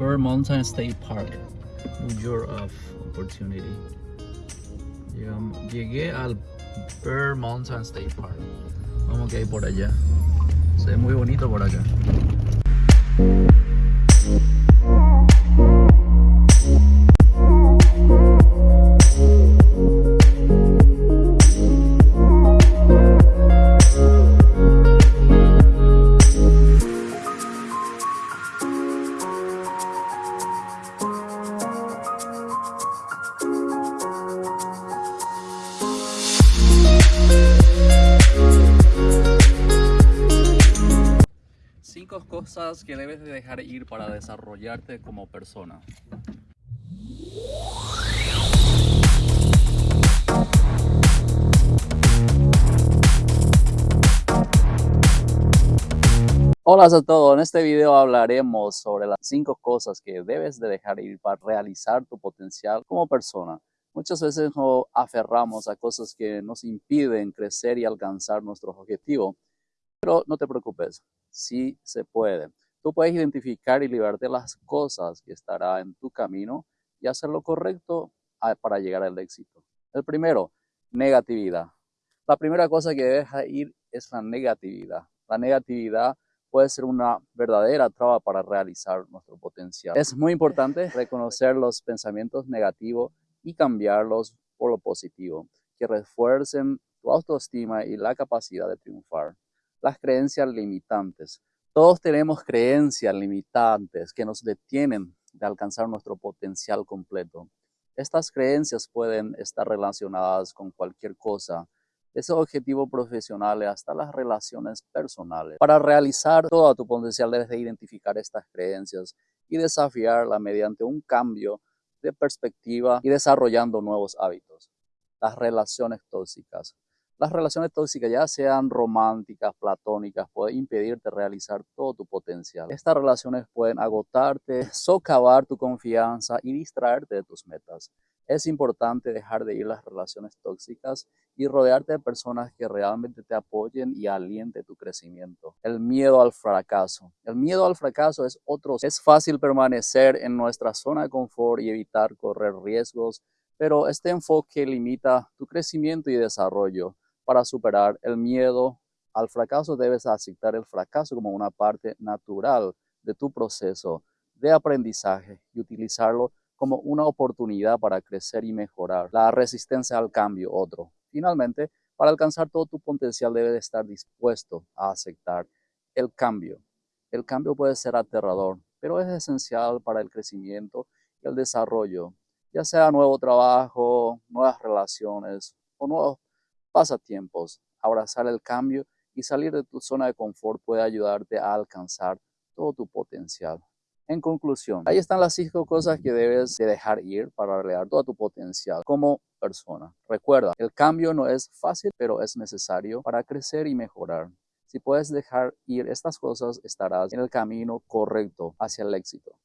Bird Mountain State Park, New York of Opportunity. Llegué al Bird Mountain State Park. Vamos que hay por allá. Se ve muy bonito por acá. Cinco cosas que debes de dejar ir para desarrollarte como persona. Hola a todos, en este video hablaremos sobre las cinco cosas que debes de dejar ir para realizar tu potencial como persona. Muchas veces nos aferramos a cosas que nos impiden crecer y alcanzar nuestros objetivos, pero no te preocupes, sí se puede. Tú puedes identificar y liberarte las cosas que estarán en tu camino y hacer lo correcto para llegar al éxito. El primero, negatividad. La primera cosa que debes ir es la negatividad. La negatividad puede ser una verdadera traba para realizar nuestro potencial. Es muy importante reconocer los pensamientos negativos y cambiarlos por lo positivo, que refuercen tu autoestima y la capacidad de triunfar. Las creencias limitantes. Todos tenemos creencias limitantes que nos detienen de alcanzar nuestro potencial completo. Estas creencias pueden estar relacionadas con cualquier cosa, desde objetivos profesionales hasta las relaciones personales. Para realizar todo tu potencial debes de identificar estas creencias y desafiarlas mediante un cambio de perspectiva y desarrollando nuevos hábitos. Las relaciones tóxicas. Las relaciones tóxicas, ya sean románticas, platónicas, pueden impedirte realizar todo tu potencial. Estas relaciones pueden agotarte, socavar tu confianza y distraerte de tus metas. Es importante dejar de ir las relaciones tóxicas y rodearte de personas que realmente te apoyen y alienten tu crecimiento. El miedo al fracaso. El miedo al fracaso es otro. Es fácil permanecer en nuestra zona de confort y evitar correr riesgos, pero este enfoque limita tu crecimiento y desarrollo. Para superar el miedo al fracaso debes aceptar el fracaso como una parte natural de tu proceso de aprendizaje y utilizarlo como una oportunidad para crecer y mejorar. La resistencia al cambio, otro. Finalmente, para alcanzar todo tu potencial debes estar dispuesto a aceptar el cambio. El cambio puede ser aterrador, pero es esencial para el crecimiento y el desarrollo, ya sea nuevo trabajo, nuevas relaciones o nuevos pasatiempos. Abrazar el cambio y salir de tu zona de confort puede ayudarte a alcanzar todo tu potencial. En conclusión, ahí están las cinco cosas que debes de dejar ir para realizar todo tu potencial como persona. Recuerda, el cambio no es fácil, pero es necesario para crecer y mejorar. Si puedes dejar ir estas cosas, estarás en el camino correcto hacia el éxito.